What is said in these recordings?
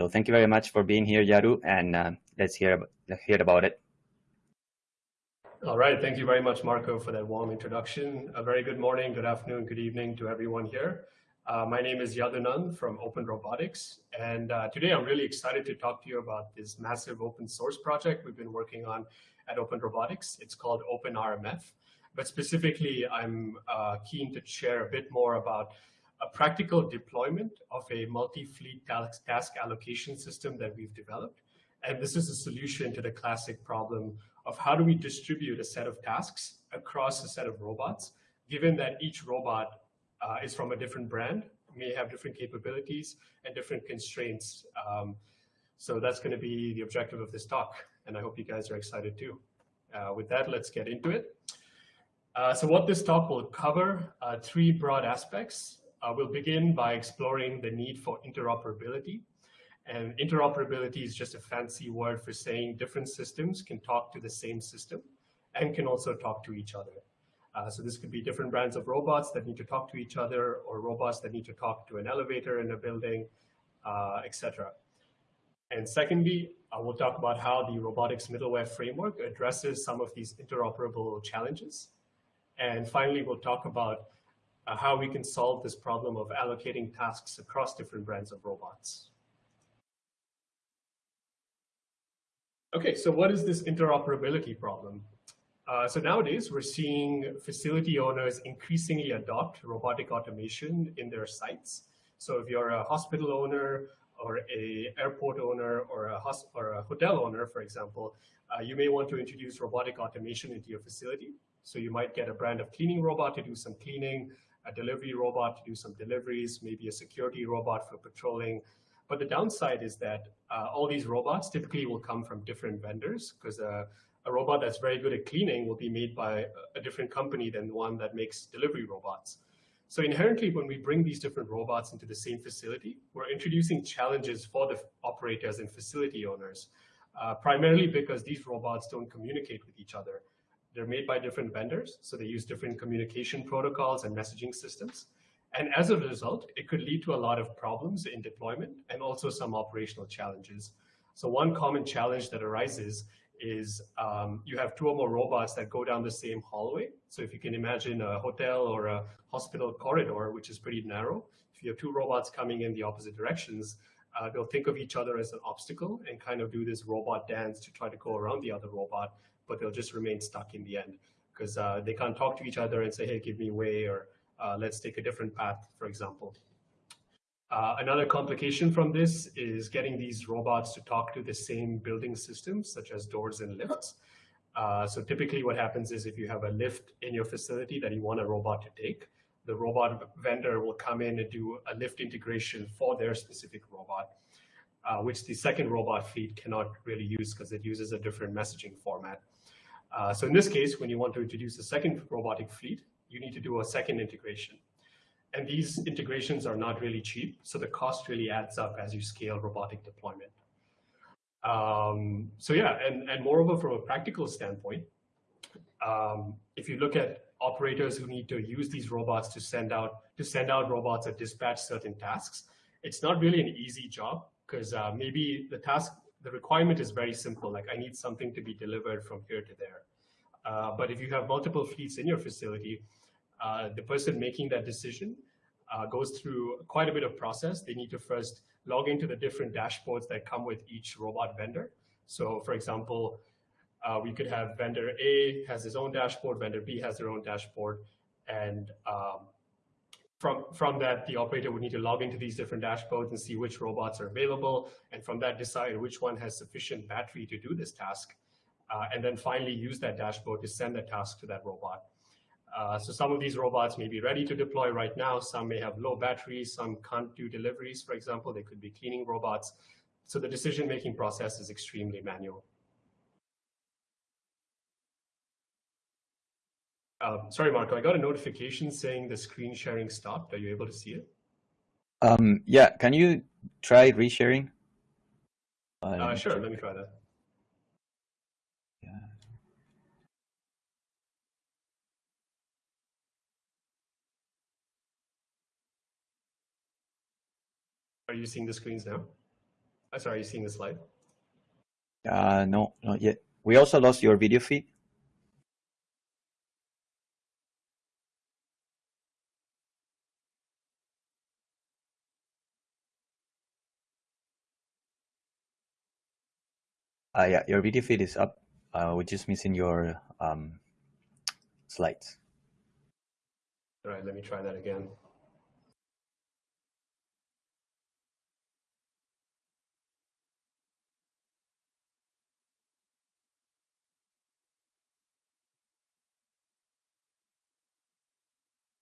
So thank you very much for being here, Yaru, and uh, let's hear let's hear about it. All right, thank you very much, Marco, for that warm introduction. A very good morning, good afternoon, good evening to everyone here. Uh, my name is Yadunand from Open Robotics, and uh, today I'm really excited to talk to you about this massive open source project we've been working on at Open Robotics. It's called OpenRMF, but specifically I'm uh, keen to share a bit more about a practical deployment of a multi-fleet task allocation system that we've developed. And this is a solution to the classic problem of how do we distribute a set of tasks across a set of robots, given that each robot uh, is from a different brand, may have different capabilities and different constraints. Um, so that's going to be the objective of this talk, and I hope you guys are excited too. Uh, with that, let's get into it. Uh, so what this talk will cover, three broad aspects. Uh, we'll begin by exploring the need for interoperability. And interoperability is just a fancy word for saying different systems can talk to the same system and can also talk to each other. Uh, so this could be different brands of robots that need to talk to each other or robots that need to talk to an elevator in a building, uh, etc. And secondly, we'll talk about how the robotics middleware framework addresses some of these interoperable challenges. And finally, we'll talk about uh, how we can solve this problem of allocating tasks across different brands of robots. Okay, so what is this interoperability problem? Uh, so nowadays, we're seeing facility owners increasingly adopt robotic automation in their sites. So if you're a hospital owner or a airport owner or a, or a hotel owner, for example, uh, you may want to introduce robotic automation into your facility. So you might get a brand of cleaning robot to do some cleaning, a delivery robot to do some deliveries, maybe a security robot for patrolling. But the downside is that uh, all these robots typically will come from different vendors because uh, a robot that's very good at cleaning will be made by a different company than one that makes delivery robots. So inherently, when we bring these different robots into the same facility, we're introducing challenges for the operators and facility owners, uh, primarily because these robots don't communicate with each other. They're made by different vendors, so they use different communication protocols and messaging systems. And as a result, it could lead to a lot of problems in deployment and also some operational challenges. So one common challenge that arises is um, you have two or more robots that go down the same hallway. So if you can imagine a hotel or a hospital corridor, which is pretty narrow, if you have two robots coming in the opposite directions, uh, they'll think of each other as an obstacle and kind of do this robot dance to try to go around the other robot, but they'll just remain stuck in the end because uh, they can't talk to each other and say, hey, give me way or uh, let's take a different path, for example. Uh, another complication from this is getting these robots to talk to the same building systems, such as doors and lifts. Uh, so typically what happens is if you have a lift in your facility that you want a robot to take, the robot vendor will come in and do a lift integration for their specific robot, uh, which the second robot fleet cannot really use because it uses a different messaging format. Uh, so in this case, when you want to introduce a second robotic fleet, you need to do a second integration. And these integrations are not really cheap, so the cost really adds up as you scale robotic deployment. Um, so yeah, and, and moreover, from a practical standpoint, um, if you look at operators who need to use these robots to send out to send out robots that dispatch certain tasks, it's not really an easy job because uh, maybe the task, the requirement is very simple, like I need something to be delivered from here to there. Uh, but if you have multiple fleets in your facility, uh, the person making that decision uh, goes through quite a bit of process. They need to first log into the different dashboards that come with each robot vendor. So for example, uh, we could have vendor A has his own dashboard, vendor B has their own dashboard, and um, from, from that, the operator would need to log into these different dashboards and see which robots are available, and from that decide which one has sufficient battery to do this task, uh, and then finally use that dashboard to send the task to that robot. Uh, so some of these robots may be ready to deploy right now. Some may have low batteries. Some can't do deliveries, for example. They could be cleaning robots. So the decision-making process is extremely manual. Uh, sorry, Marco, I got a notification saying the screen sharing stopped. Are you able to see it? Um, yeah, can you try resharing? Uh, sure, let me try that. Yeah. Are you seeing the screens now? Uh, sorry, are you seeing the slide? Uh, no, not yet. We also lost your video feed. Uh, yeah, your video feed is up. Uh, we're just missing your um, slides. All right, let me try that again.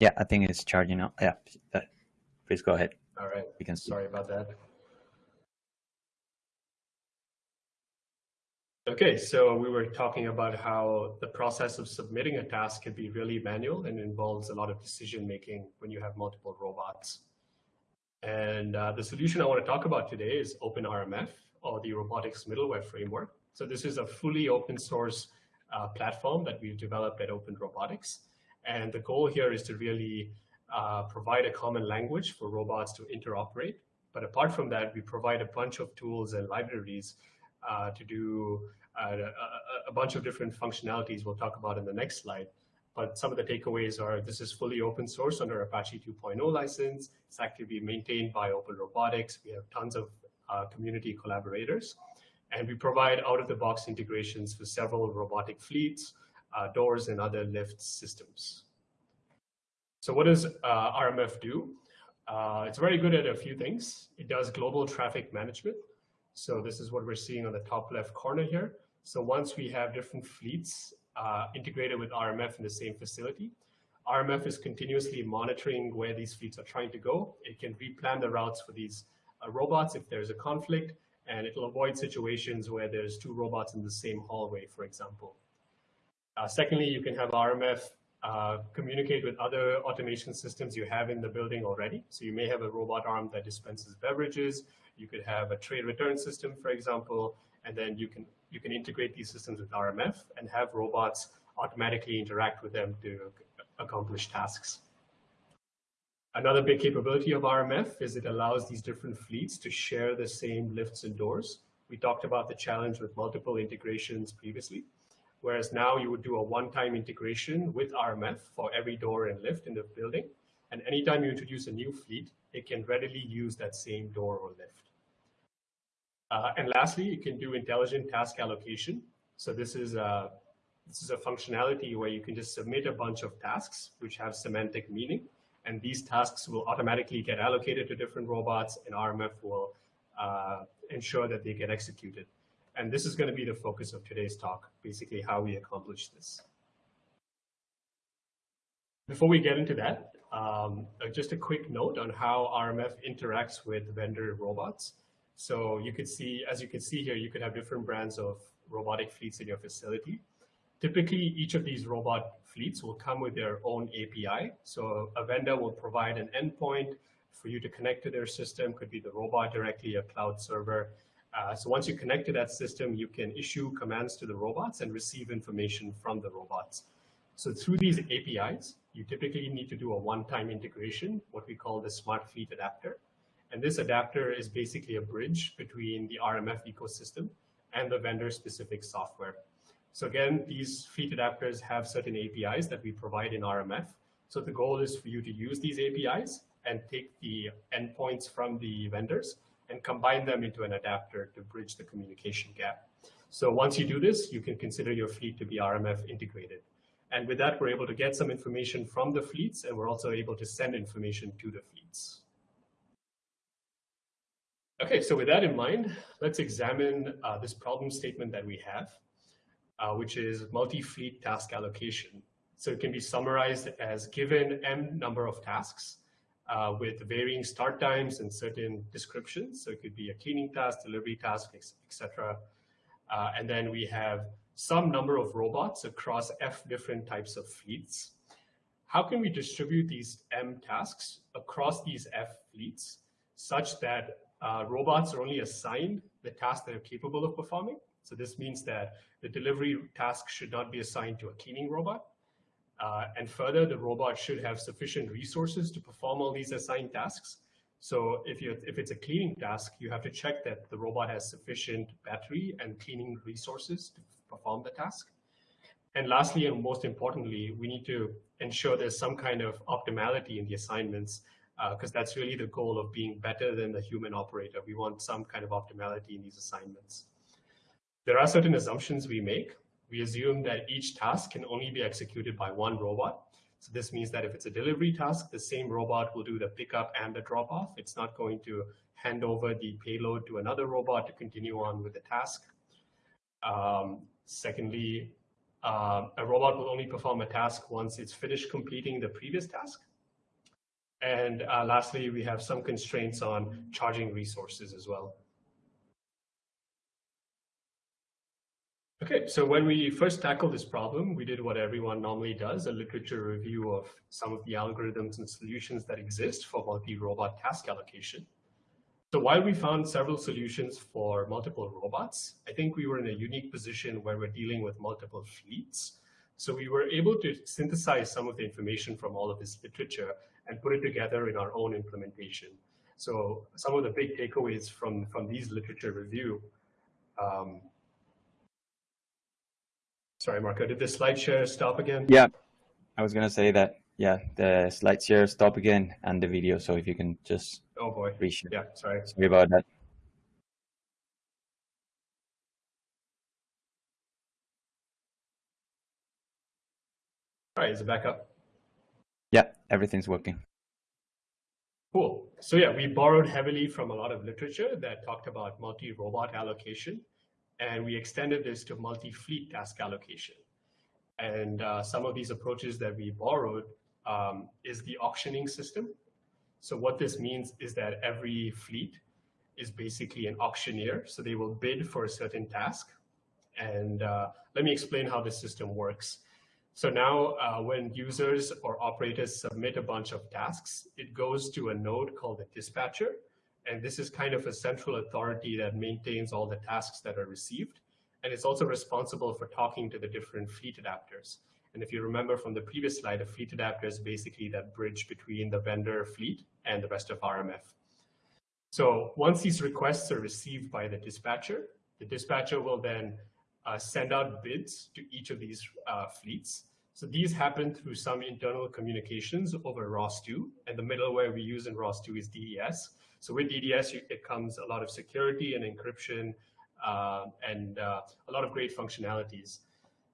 Yeah, I think it's charging up. Yeah, uh, please go ahead. All right, We can see. sorry about that. Okay, so we were talking about how the process of submitting a task can be really manual and involves a lot of decision making when you have multiple robots. And uh, the solution I want to talk about today is OpenRMF or the Robotics Middleware Framework. So this is a fully open source uh, platform that we've developed at Open Robotics. And the goal here is to really uh, provide a common language for robots to interoperate. But apart from that, we provide a bunch of tools and libraries uh, to do uh, a, a, bunch of different functionalities we'll talk about in the next slide. But some of the takeaways are this is fully open source under Apache 2.0 license. It's actively maintained by Open Robotics. We have tons of uh, community collaborators. And we provide out-of-the-box integrations for several robotic fleets, uh, doors, and other lift systems. So what does uh, RMF do? Uh, it's very good at a few things. It does global traffic management. So this is what we're seeing on the top left corner here. So once we have different fleets uh, integrated with RMF in the same facility, RMF is continuously monitoring where these fleets are trying to go. It can replan the routes for these uh, robots if there's a conflict, and it'll avoid situations where there's two robots in the same hallway, for example. Uh, secondly, you can have RMF uh, communicate with other automation systems you have in the building already. So you may have a robot arm that dispenses beverages. You could have a tray return system, for example, and then you can you can integrate these systems with RMF and have robots automatically interact with them to accomplish tasks. Another big capability of RMF is it allows these different fleets to share the same lifts and doors. We talked about the challenge with multiple integrations previously, whereas now you would do a one-time integration with RMF for every door and lift in the building. And anytime you introduce a new fleet, it can readily use that same door or lift. Uh, and lastly, you can do intelligent task allocation. So this is a this is a functionality where you can just submit a bunch of tasks which have semantic meaning, and these tasks will automatically get allocated to different robots, and RMF will uh, ensure that they get executed. And this is going to be the focus of today's talk, basically how we accomplish this. Before we get into that, um, uh, just a quick note on how RMF interacts with vendor robots. So you could see, as you can see here, you could have different brands of robotic fleets in your facility. Typically, each of these robot fleets will come with their own API. So a vendor will provide an endpoint for you to connect to their system, could be the robot directly, a cloud server. Uh, so once you connect to that system, you can issue commands to the robots and receive information from the robots. So through these APIs, you typically need to do a one-time integration, what we call the smart fleet adapter. And this adapter is basically a bridge between the RMF ecosystem and the vendor specific software. So again, these fleet adapters have certain APIs that we provide in RMF. So the goal is for you to use these APIs and take the endpoints from the vendors and combine them into an adapter to bridge the communication gap. So once you do this, you can consider your fleet to be RMF integrated. And with that, we're able to get some information from the fleets, and we're also able to send information to the fleets. Okay, so with that in mind, let's examine uh, this problem statement that we have, uh, which is multi-fleet task allocation. So it can be summarized as given m number of tasks uh, with varying start times and certain descriptions. So it could be a cleaning task, delivery task, etc. Uh, and then we have some number of robots across f different types of fleets. How can we distribute these m tasks across these f fleets such that uh, robots are only assigned the tasks that are capable of performing. So this means that the delivery task should not be assigned to a cleaning robot. Uh, and further, the robot should have sufficient resources to perform all these assigned tasks. So if you if it's a cleaning task, you have to check that the robot has sufficient battery and cleaning resources to perform the task. And lastly, and most importantly, we need to ensure there's some kind of optimality in the assignments because uh, that's really the goal of being better than the human operator. We want some kind of optimality in these assignments. There are certain assumptions we make. We assume that each task can only be executed by one robot. So this means that if it's a delivery task, the same robot will do the pickup and the drop off. It's not going to hand over the payload to another robot to continue on with the task. Um, secondly, uh, a robot will only perform a task once it's finished completing the previous task. And uh, lastly, we have some constraints on charging resources as well. Okay, so when we first tackled this problem, we did what everyone normally does, a literature review of some of the algorithms and solutions that exist for multi-robot task allocation. So while we found several solutions for multiple robots, I think we were in a unique position where we're dealing with multiple fleets. So we were able to synthesize some of the information from all of this literature and put it together in our own implementation. So some of the big takeaways from, from these literature review. Um, sorry, Marco, did the slide share stop again? Yeah, I was gonna say that yeah, the slide share stop again and the video. So if you can just oh boy, reshare. Yeah, sorry. Sorry about that. All right, is it back up? Yeah, everything's working. Cool. So yeah, we borrowed heavily from a lot of literature that talked about multi-robot allocation, and we extended this to multi-fleet task allocation. And uh, some of these approaches that we borrowed um, is the auctioning system. So what this means is that every fleet is basically an auctioneer. So they will bid for a certain task. And uh, let me explain how this system works. So now uh, when users or operators submit a bunch of tasks, it goes to a node called the dispatcher. And this is kind of a central authority that maintains all the tasks that are received. And it's also responsible for talking to the different fleet adapters. And if you remember from the previous slide, a fleet adapter is basically that bridge between the vendor fleet and the rest of RMF. So once these requests are received by the dispatcher, the dispatcher will then uh, send out bids to each of these uh, fleets. So these happen through some internal communications over ROS2, and the middleware we use in ROS2 is DDS. So with DDS, it comes a lot of security and encryption uh, and uh, a lot of great functionalities.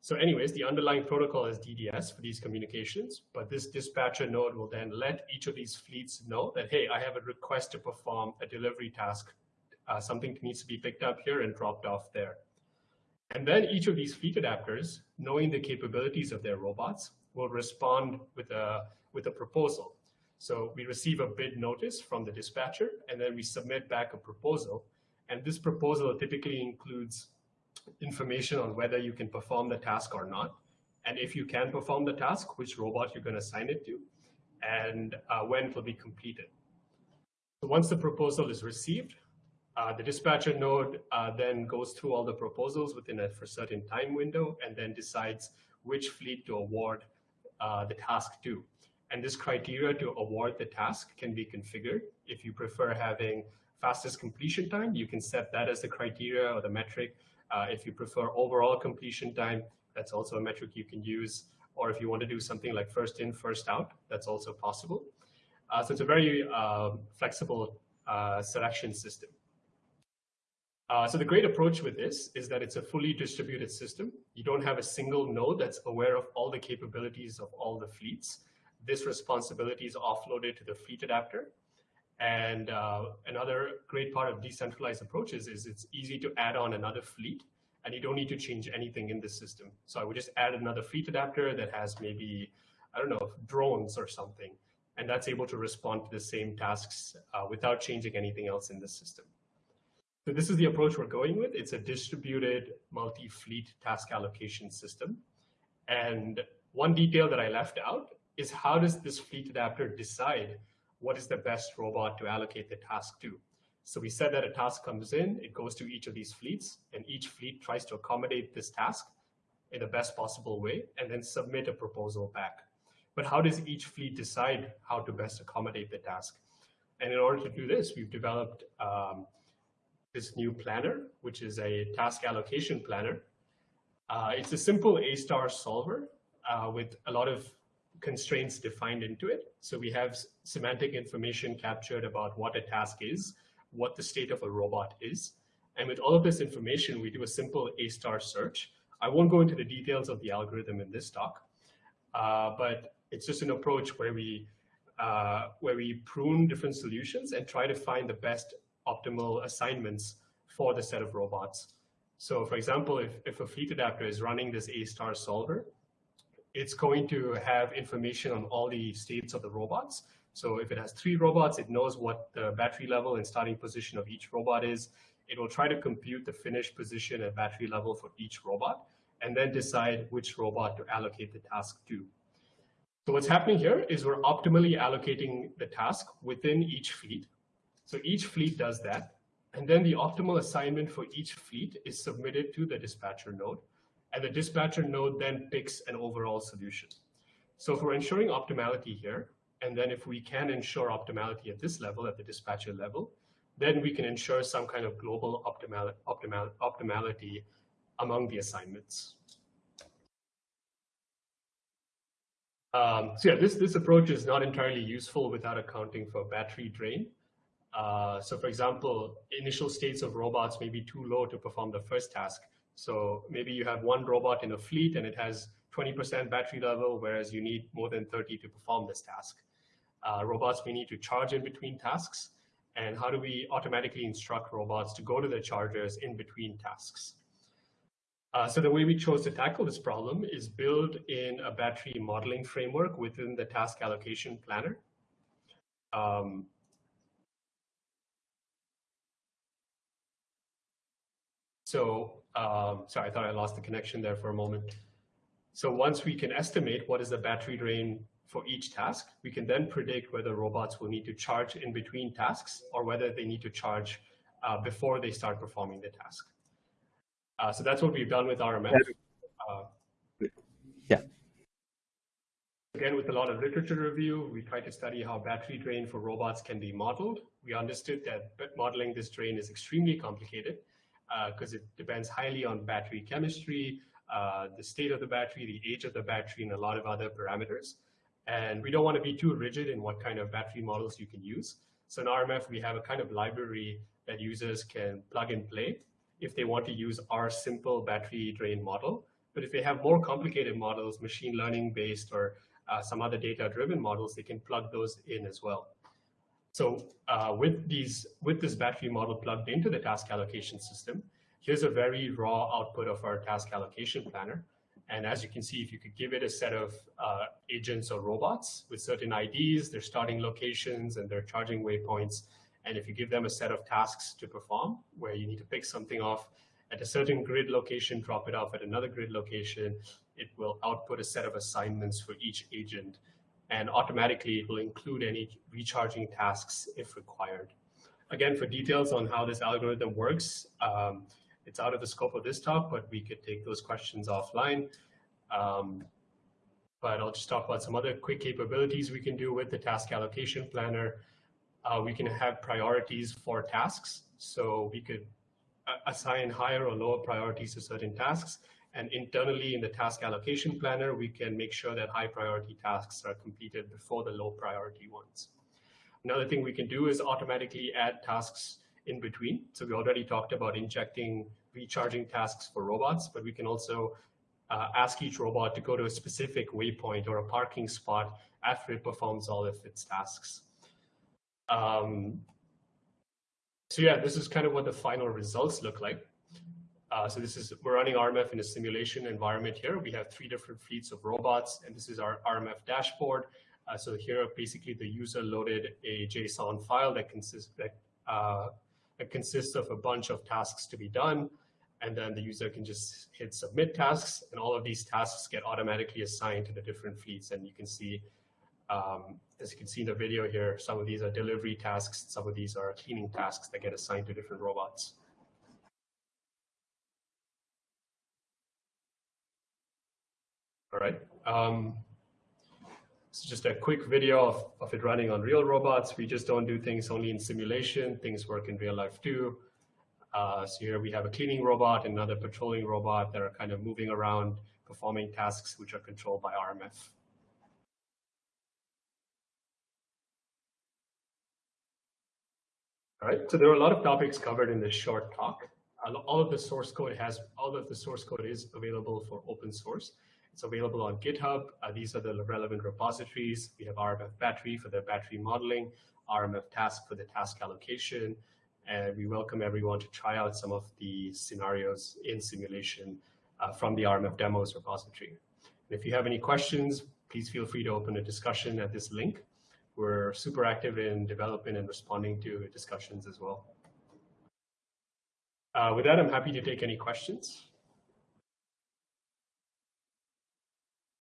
So anyways, the underlying protocol is DDS for these communications, but this dispatcher node will then let each of these fleets know that, hey, I have a request to perform a delivery task. Uh, something needs to be picked up here and dropped off there. And then each of these fleet adapters, knowing the capabilities of their robots, will respond with a, with a proposal. So we receive a bid notice from the dispatcher, and then we submit back a proposal. And this proposal typically includes information on whether you can perform the task or not. And if you can perform the task, which robot you're going to assign it to, and uh, when it will be completed. So once the proposal is received, uh, the dispatcher node uh, then goes through all the proposals within a for certain time window and then decides which fleet to award uh, the task to. And this criteria to award the task can be configured. If you prefer having fastest completion time, you can set that as the criteria or the metric uh, if you prefer overall completion time, that's also a metric you can use. Or if you want to do something like first in, first out, that's also possible. Uh, so it's a very uh, flexible selection system. Uh, so the great approach with this is that it's a fully distributed system. You don't have a single node that's aware of all the capabilities of all the fleets. This responsibility is offloaded to the fleet adapter. And uh, another great part of decentralized approaches is it's easy to add on another fleet and you don't need to change anything in the system. So I would just add another fleet adapter that has maybe, I don't know, drones or something. And that's able to respond to the same tasks uh, without changing anything else in the system. So this is the approach we're going with. It's a distributed multi-fleet task allocation system. And one detail that I left out is how does this fleet adapter decide what is the best robot to allocate the task to. So we said that a task comes in, it goes to each of these fleets, and each fleet tries to accommodate this task in the best possible way, and then submit a proposal back. But how does each fleet decide how to best accommodate the task? And in order to do this, we've developed um, this new planner, which is a task allocation planner. Uh, it's a simple A-star solver uh, with a lot of constraints defined into it. So we have semantic information captured about what a task is, what the state of a robot is. And with all of this information, we do a simple A-star search. I won't go into the details of the algorithm in this talk, uh, but it's just an approach where we uh, where we prune different solutions and try to find the best optimal assignments for the set of robots. So for example, if, if a fleet adapter is running this A-star solver, it's going to have information on all the states of the robots. So if it has three robots, it knows what the battery level and starting position of each robot is. It will try to compute the finished position and battery level for each robot, and then decide which robot to allocate the task to. So what's happening here is we're optimally allocating the task within each fleet. So each fleet does that. And then the optimal assignment for each fleet is submitted to the dispatcher node. And the dispatcher node then picks an overall solution. So if we're ensuring optimality here, and then if we can ensure optimality at this level, at the dispatcher level, then we can ensure some kind of global optimal, optimal, optimality among the assignments. Um, so yeah, this, this approach is not entirely useful without accounting for battery drain. Uh, so for example, initial states of robots may be too low to perform the first task. So maybe you have one robot in a fleet and it has 20% battery level, whereas you need more than 30 to perform this task. Uh, robots may need to charge in between tasks. And how do we automatically instruct robots to go to the chargers in between tasks? Uh, so the way we chose to tackle this problem is build in a battery modeling framework within the task allocation planner. Um, so, um, sorry, I thought I lost the connection there for a moment. So once we can estimate what is the battery drain for each task, we can then predict whether robots will need to charge in between tasks or whether they need to charge uh, before they start performing the task. Uh, so that's what we've done with RMF. Uh, yeah. Again, with a lot of literature review, we tried to study how battery drain for robots can be modeled. We understood that but modeling this drain is extremely complicated because uh, it depends highly on battery chemistry, uh, the state of the battery, the age of the battery, and a lot of other parameters. And we don't want to be too rigid in what kind of battery models you can use. So in RMF, we have a kind of library that users can plug and play if they want to use our simple battery drain model. But if they have more complicated models, machine learning based or uh, some other data driven models, they can plug those in as well. So uh, with these, with this battery model plugged into the task allocation system, here's a very raw output of our task allocation planner. And as you can see, if you could give it a set of uh, agents or robots with certain IDs, their starting locations and their charging waypoints, and if you give them a set of tasks to perform, where you need to pick something off at a certain grid location, drop it off at another grid location, it will output a set of assignments for each agent. And automatically, it will include any recharging tasks if required. Again, for details on how this algorithm works, um, it's out of the scope of this talk, but we could take those questions offline. Um, but I'll just talk about some other quick capabilities we can do with the task allocation planner uh, we can have priorities for tasks. So we could assign higher or lower priorities to certain tasks. And internally in the task allocation planner, we can make sure that high priority tasks are completed before the low priority ones. Another thing we can do is automatically add tasks in between. So we already talked about injecting recharging tasks for robots, but we can also uh, ask each robot to go to a specific waypoint or a parking spot after it performs all of its tasks. Um, so yeah, this is kind of what the final results look like. Uh, so this is, we're running RMF in a simulation environment here. We have three different fleets of robots, and this is our RMF dashboard. Uh, so here, basically, the user loaded a JSON file that consists that, uh, that consists of a bunch of tasks to be done, and then the user can just hit submit tasks, and all of these tasks get automatically assigned to the different fleets. And you can see um, as you can see in the video here, some of these are delivery tasks, some of these are cleaning tasks that get assigned to different robots. All right. Um, It's just a quick video of, of it running on real robots. We just don't do things only in simulation. Things work in real life too. Uh, so here we have a cleaning robot and another patrolling robot that are kind of moving around, performing tasks which are controlled by RMF. All right, so there are a lot of topics covered in this short talk. All of the source code has, all of the source code is available for open source. It's available on GitHub. Uh, these are the relevant repositories. We have RMF battery for the battery modeling, RMF task for the task allocation, and we welcome everyone to try out some of the scenarios in simulation uh, from the RMF demos repository. And if you have any questions, please feel free to open a discussion at this link. We're super active in developing and responding to discussions as well. Uh, with that, I'm happy to take any questions.